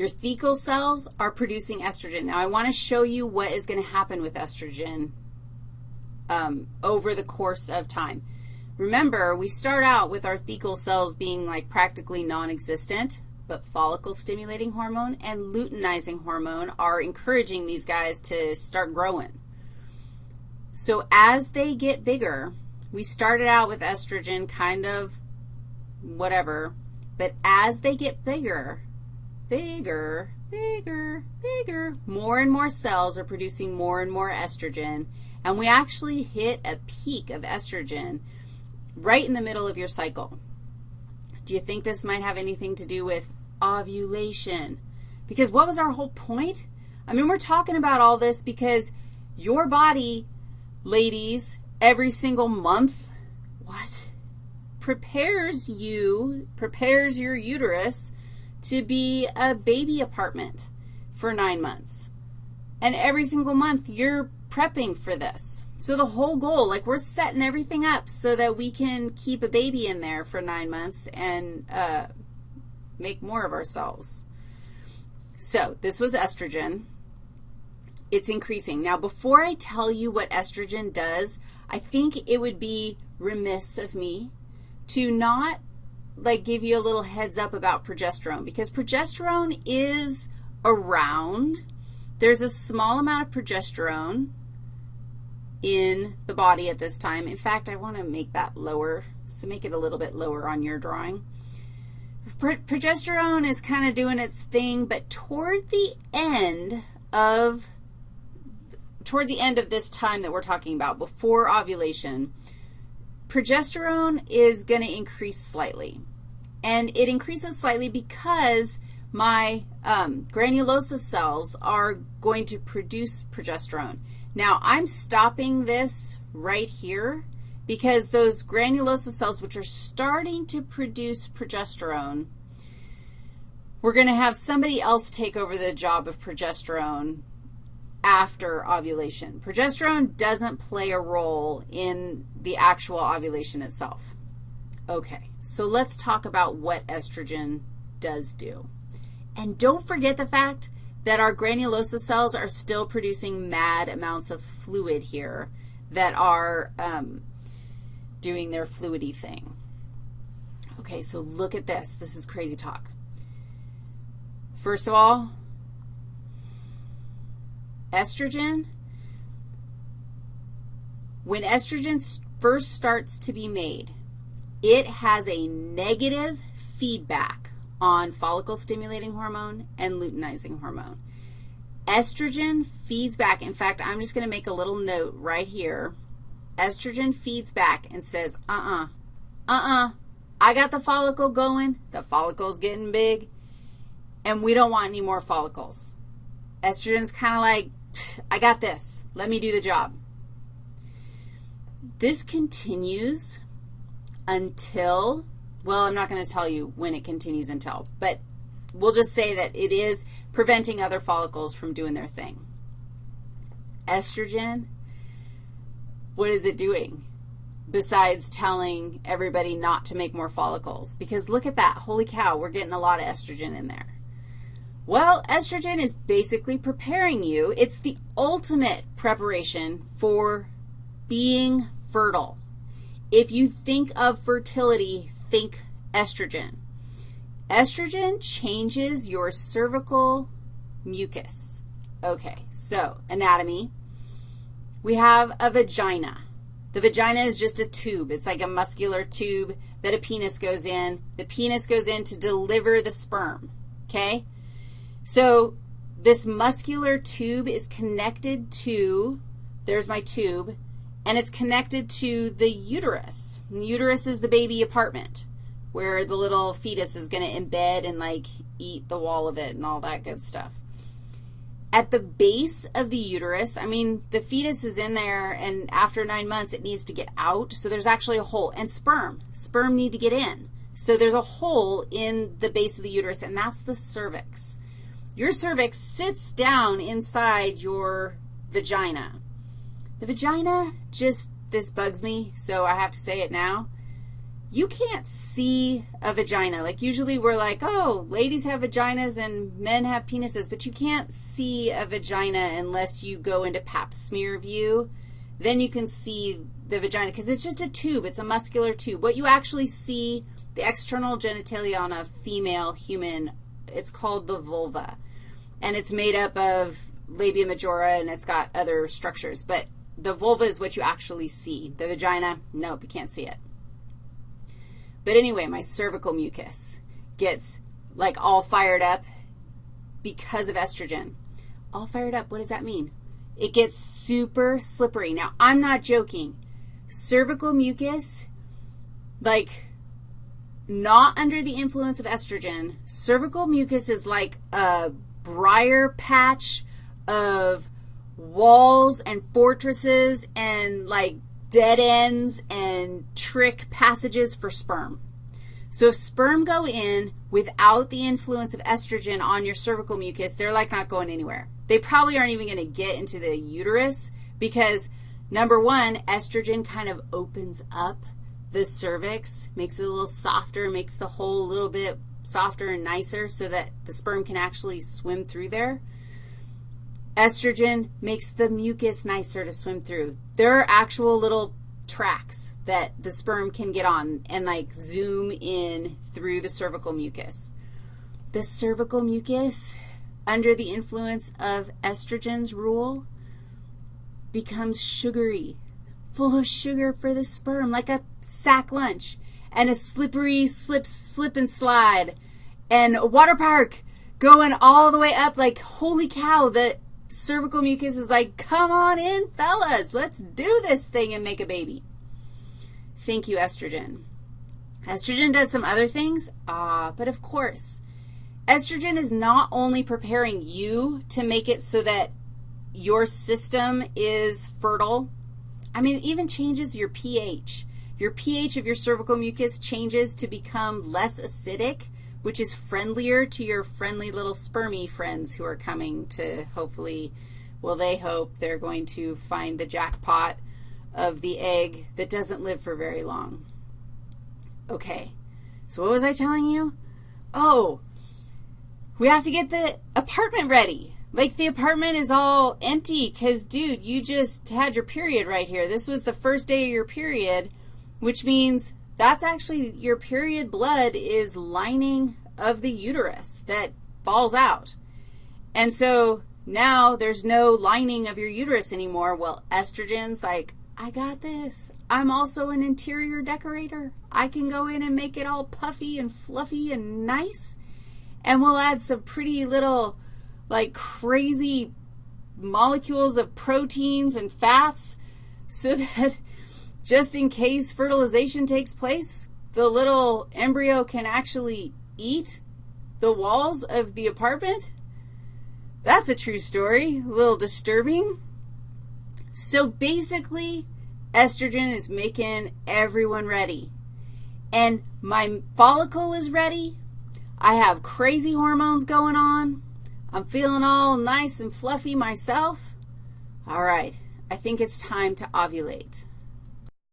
Your thecal cells are producing estrogen. Now, I want to show you what is going to happen with estrogen um, over the course of time. Remember, we start out with our thecal cells being like practically non-existent, but follicle stimulating hormone and luteinizing hormone are encouraging these guys to start growing. So as they get bigger, we started out with estrogen kind of whatever, but as they get bigger, bigger, bigger, bigger, more and more cells are producing more and more estrogen, and we actually hit a peak of estrogen right in the middle of your cycle. Do you think this might have anything to do with ovulation? Because what was our whole point? I mean, we're talking about all this because your body, ladies, every single month, what? Prepares you, prepares your uterus to be a baby apartment for nine months. And every single month, you're prepping for this. So the whole goal, like we're setting everything up so that we can keep a baby in there for nine months and uh, make more of ourselves. So this was estrogen. It's increasing. Now, before I tell you what estrogen does, I think it would be remiss of me to not, like, give you a little heads up about progesterone because progesterone is around. There's a small amount of progesterone in the body at this time. In fact, I want to make that lower, so make it a little bit lower on your drawing. Progesterone is kind of doing its thing, but toward the end of toward the end of this time that we're talking about, before ovulation, progesterone is going to increase slightly. And it increases slightly because my um, granulosa cells are going to produce progesterone. Now, I'm stopping this right here because those granulosa cells, which are starting to produce progesterone, we're going to have somebody else take over the job of progesterone after ovulation. Progesterone doesn't play a role in the actual ovulation itself. Okay, so let's talk about what estrogen does do. And don't forget the fact that our granulosa cells are still producing mad amounts of fluid here that are um, doing their fluidy thing. Okay, so look at this. This is crazy talk. First of all, estrogen, when estrogen first starts to be made, it has a negative feedback on follicle stimulating hormone and luteinizing hormone. Estrogen feeds back. In fact, I'm just going to make a little note right here. Estrogen feeds back and says, uh-uh, uh-uh, I got the follicle going. The follicle's getting big, and we don't want any more follicles. Estrogen's kind of like, I got this. Let me do the job. This continues until well, I'm not going to tell you when it continues until, but we'll just say that it is preventing other follicles from doing their thing. Estrogen, what is it doing besides telling everybody not to make more follicles? Because look at that. Holy cow, we're getting a lot of estrogen in there. Well, estrogen is basically preparing you. It's the ultimate preparation for being fertile. If you think of fertility think estrogen. Estrogen changes your cervical mucus. Okay, so anatomy. We have a vagina. The vagina is just a tube. It's like a muscular tube that a penis goes in. The penis goes in to deliver the sperm, okay? So this muscular tube is connected to, there's my tube, and it's connected to the uterus. And the uterus is the baby apartment where the little fetus is going to embed and, like, eat the wall of it and all that good stuff. At the base of the uterus, I mean, the fetus is in there, and after nine months, it needs to get out, so there's actually a hole. And sperm. Sperm need to get in. So there's a hole in the base of the uterus, and that's the cervix. Your cervix sits down inside your vagina. The vagina just, this bugs me, so I have to say it now. you can't see a vagina. Like usually we're like, oh, ladies have vaginas and men have penises, but you can't see a vagina unless you go into pap smear view. Then you can see the vagina because it's just a tube. It's a muscular tube. What you actually see, the external genitalia on a female human, it's called the vulva. And it's made up of labia majora and it's got other structures. But the vulva is what you actually see. The vagina, nope, you can't see it. But anyway, my cervical mucus gets like all fired up because of estrogen. All fired up, what does that mean? It gets super slippery. Now, I'm not joking. Cervical mucus, like not under the influence of estrogen, cervical mucus is like a briar patch of walls and fortresses and like dead ends and trick passages for sperm. So if sperm go in without the influence of estrogen on your cervical mucus, they're like not going anywhere. They probably aren't even going to get into the uterus because, number one, estrogen kind of opens up the cervix, makes it a little softer, makes the hole a little bit softer and nicer so that the sperm can actually swim through there. Estrogen makes the mucus nicer to swim through. There are actual little tracks that the sperm can get on and like zoom in through the cervical mucus. The cervical mucus, under the influence of estrogen's rule, becomes sugary, full of sugar for the sperm, like a sack lunch, and a slippery slip, slip and slide, and a water park going all the way up like, holy cow, the cervical mucus is like, come on in, fellas. Let's do this thing and make a baby. Thank you, estrogen. Estrogen does some other things, ah, but of course. Estrogen is not only preparing you to make it so that your system is fertile. I mean, it even changes your pH. Your pH of your cervical mucus changes to become less acidic which is friendlier to your friendly little spermy friends who are coming to hopefully, well, they hope they're going to find the jackpot of the egg that doesn't live for very long. Okay, so what was I telling you? Oh, we have to get the apartment ready. Like the apartment is all empty because, dude, you just had your period right here. This was the first day of your period, which means that's actually your period blood is lining of the uterus that falls out. And so now there's no lining of your uterus anymore. Well, estrogen's like, I got this. I'm also an interior decorator. I can go in and make it all puffy and fluffy and nice. And we'll add some pretty little, like, crazy molecules of proteins and fats so that just in case fertilization takes place, the little embryo can actually eat the walls of the apartment? That's a true story, a little disturbing. So basically, estrogen is making everyone ready. And my follicle is ready. I have crazy hormones going on. I'm feeling all nice and fluffy myself. All right, I think it's time to ovulate.